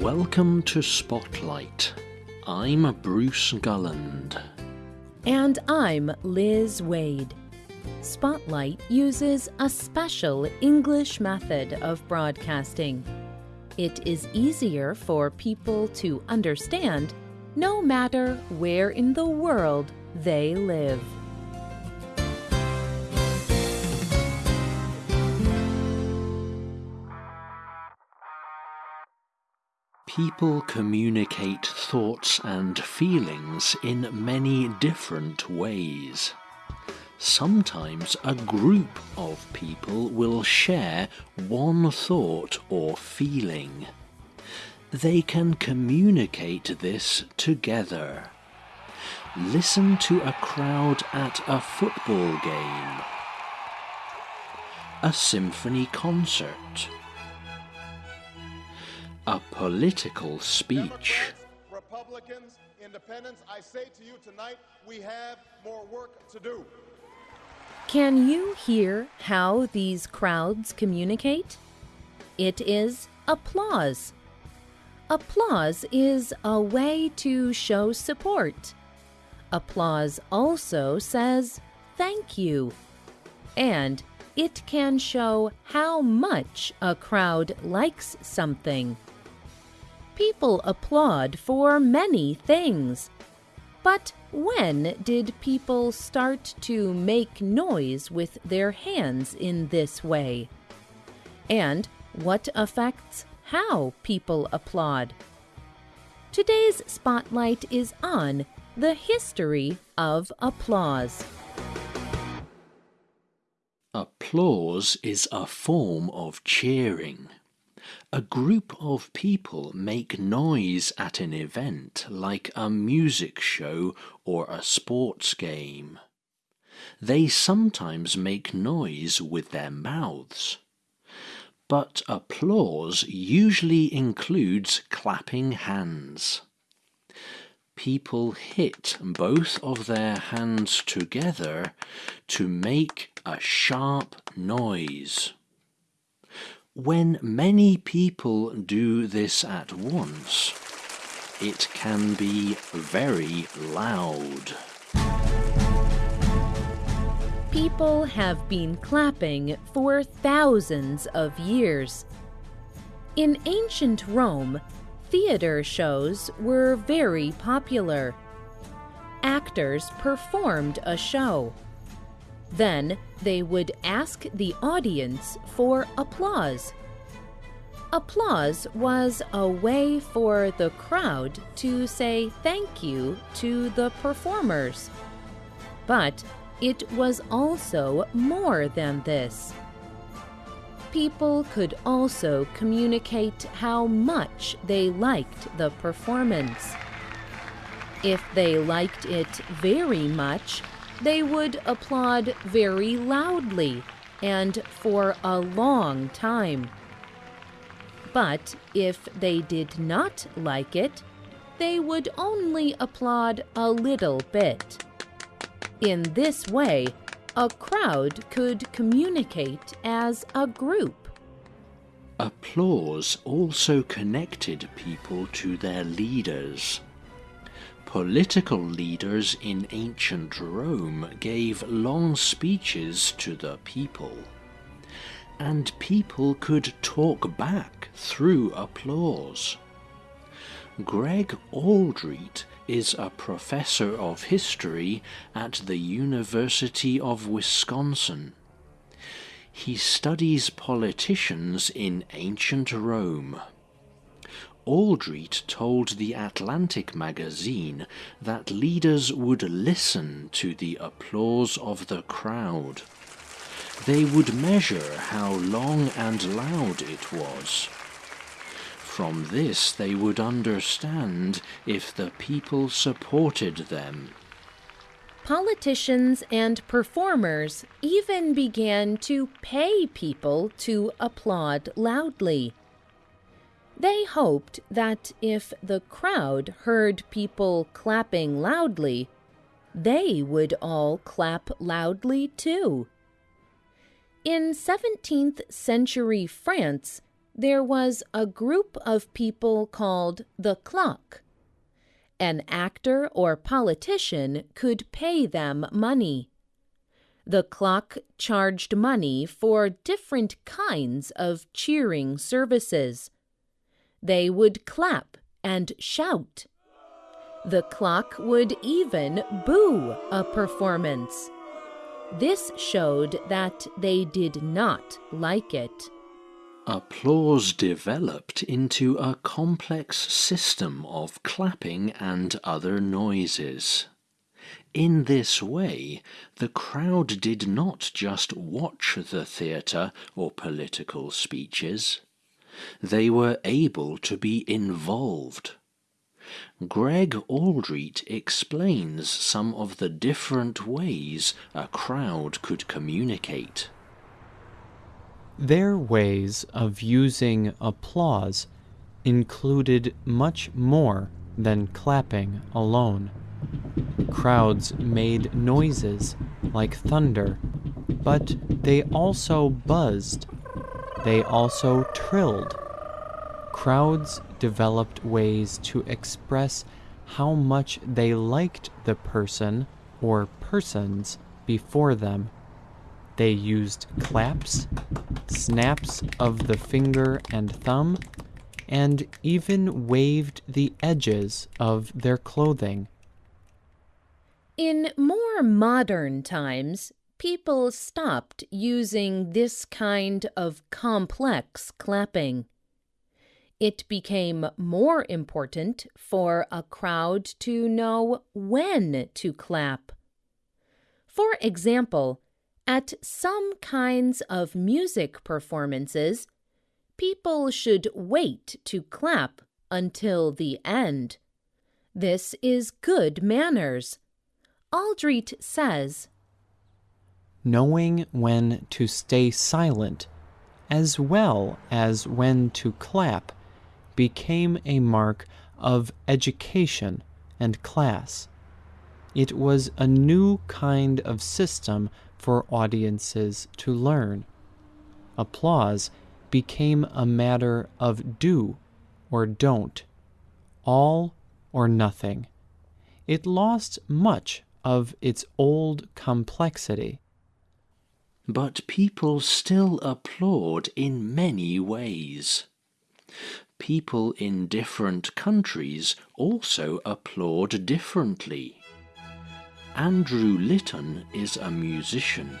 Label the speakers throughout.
Speaker 1: Welcome to Spotlight. I'm Bruce Gulland.
Speaker 2: And I'm Liz Waid. Spotlight uses a special English method of broadcasting. It is easier for people to understand no matter where in the world they live.
Speaker 1: People communicate thoughts and feelings in many different ways. Sometimes a group of people will share one thought or feeling. They can communicate this together. Listen to a crowd at a football game, a symphony concert, a political speech.
Speaker 3: Republicans, independents, I say to you tonight, we have more work to do.
Speaker 2: Can you hear how these crowds communicate? It is applause. Applause is a way to show support. Applause also says thank you. And it can show how much a crowd likes something. People applaud for many things. But when did people start to make noise with their hands in this way? And what affects how people applaud? Today's spotlight is on the history of applause.
Speaker 1: Applause is a form of cheering. A group of people make noise at an event like a music show or a sports game. They sometimes make noise with their mouths. But applause usually includes clapping hands. People hit both of their hands together to make a sharp noise. When many people do this at once, it can be very loud.
Speaker 2: People have been clapping for thousands of years. In ancient Rome, theater shows were very popular. Actors performed a show. Then they would ask the audience for applause. Applause was a way for the crowd to say thank you to the performers. But it was also more than this. People could also communicate how much they liked the performance. If they liked it very much, they would applaud very loudly and for a long time. But if they did not like it, they would only applaud a little bit. In this way, a crowd could communicate as a group.
Speaker 1: Applause also connected people to their leaders. Political leaders in ancient Rome gave long speeches to the people, and people could talk back through applause. Greg Aldrete is a professor of history at the University of Wisconsin. He studies politicians in ancient Rome. Aldrete told the Atlantic magazine that leaders would listen to the applause of the crowd. They would measure how long and loud it was. From this they would understand if the people supported them.
Speaker 2: Politicians and performers even began to pay people to applaud loudly. They hoped that if the crowd heard people clapping loudly, they would all clap loudly too. In 17th century France, there was a group of people called the claque. An actor or politician could pay them money. The claque charged money for different kinds of cheering services. They would clap and shout. The claque would even boo a performance. This showed that they did not like it.
Speaker 1: Applause developed into a complex system of clapping and other noises. In this way, the crowd did not just watch the theatre or political speeches, they were able to be involved. Greg Aldrete explains some of the different ways a crowd could communicate.
Speaker 4: Their ways of using applause included much more than clapping alone. Crowds made noises like thunder, but they also buzzed. They also trilled. Crowds developed ways to express how much they liked the person or persons before them. They used claps, snaps of the finger and thumb, and even waved the edges of their clothing.
Speaker 2: In more modern times, people stopped using this kind of complex clapping. It became more important for a crowd to know when to clap. For example, at some kinds of music performances, people should wait to clap until the end. This is good manners. Aldrete says,
Speaker 4: Knowing when to stay silent, as well as when to clap, became a mark of education and class. It was a new kind of system for audiences to learn. Applause became a matter of do or don't, all or nothing. It lost much of its old complexity.
Speaker 1: But people still applaud in many ways. People in different countries also applaud differently. Andrew Litton is a musician.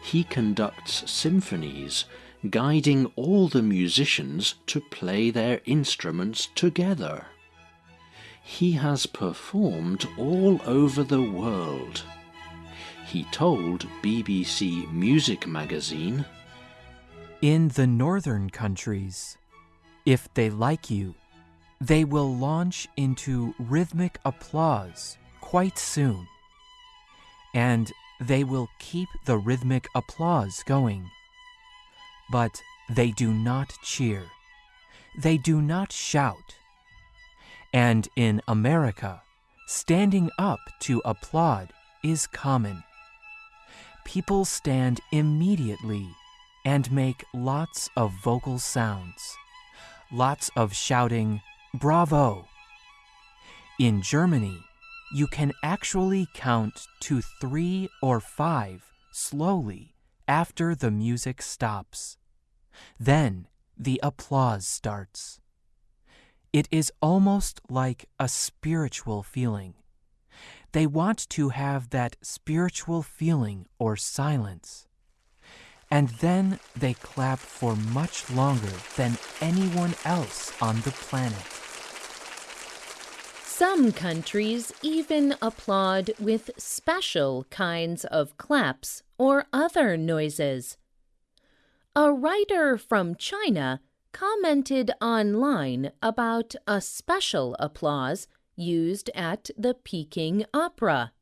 Speaker 1: He conducts symphonies, guiding all the musicians to play their instruments together. He has performed all over the world. He told BBC Music Magazine,
Speaker 5: In the northern countries, if they like you, they will launch into rhythmic applause quite soon. And they will keep the rhythmic applause going. But they do not cheer. They do not shout. And in America, standing up to applaud is common. People stand immediately and make lots of vocal sounds, lots of shouting, Bravo! In Germany, you can actually count to three or five slowly after the music stops. Then the applause starts. It is almost like a spiritual feeling. They want to have that spiritual feeling or silence. And then they clap for much longer than anyone else on the planet.
Speaker 2: Some countries even applaud with special kinds of claps or other noises. A writer from China commented online about a special applause used at the Peking Opera.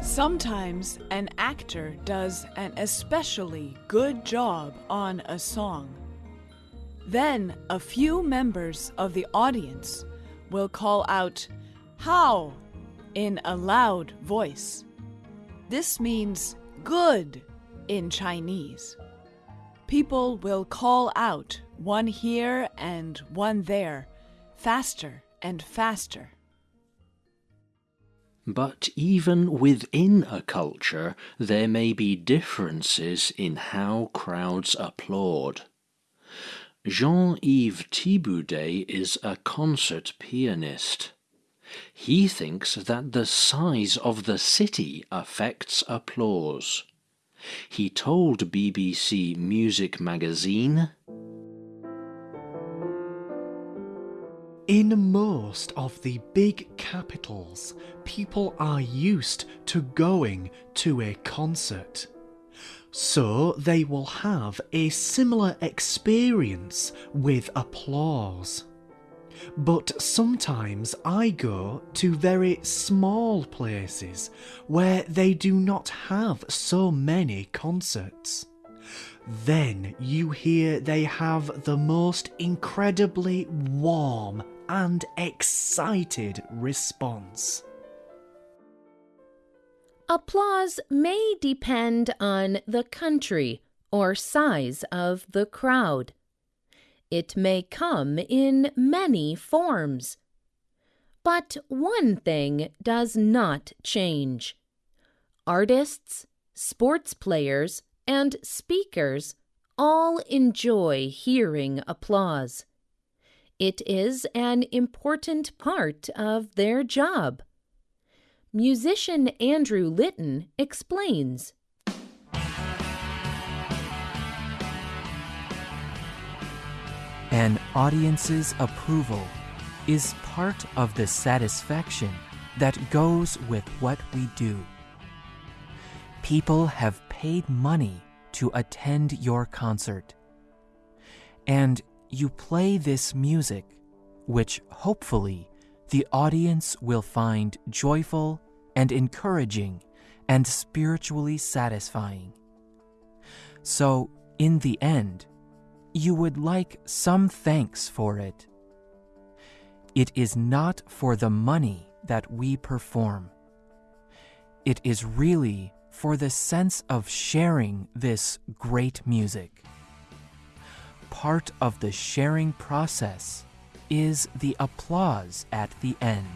Speaker 6: Sometimes an actor does an especially good job on a song. Then a few members of the audience will call out, Hao? in a loud voice. This means good in Chinese. People will call out one here and one there, faster and faster.
Speaker 1: But even within a culture, there may be differences in how crowds applaud. Jean-Yves Thibaudet is a concert pianist. He thinks that the size of the city affects applause. He told BBC Music Magazine,
Speaker 7: In most of the big capitals, people are used to going to a concert. So they will have a similar experience with applause. But sometimes I go to very small places where they do not have so many concerts. Then you hear they have the most incredibly warm and excited response.
Speaker 2: Applause may depend on the country or size of the crowd. It may come in many forms. But one thing does not change. Artists, sports players, and speakers all enjoy hearing applause. It is an important part of their job. Musician Andrew Litton explains.
Speaker 5: An audience's approval is part of the satisfaction that goes with what we do. People have paid money to attend your concert. And you play this music, which hopefully the audience will find joyful and encouraging and spiritually satisfying. So, in the end, you would like some thanks for it. It is not for the money that we perform. It is really for the sense of sharing this great music. Part of the sharing process is the applause at the end.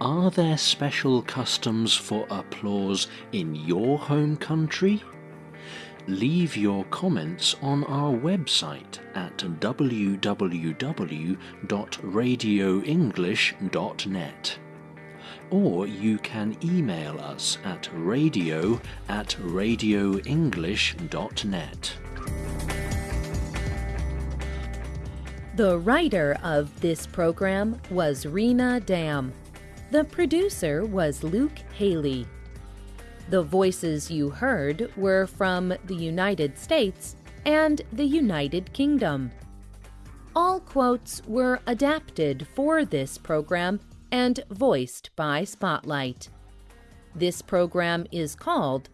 Speaker 1: Are there special customs for applause in your home country? Leave your comments on our website at www.radioenglish.net. Or you can email us at radio at radioenglish.net.
Speaker 2: The writer of this program was Rena Dam. The producer was Luke Haley. The voices you heard were from the United States and the United Kingdom. All quotes were adapted for this program and voiced by Spotlight. This program is called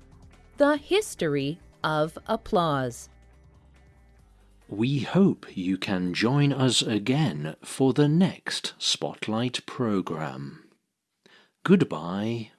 Speaker 2: The History of Applause.
Speaker 1: We hope you can join us again for the next Spotlight program. Goodbye.